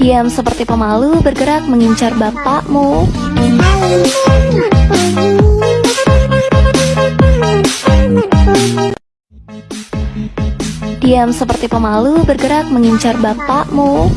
Diam seperti pemalu bergerak mengincar bapakmu. Diam seperti pemalu bergerak mengincar bapakmu.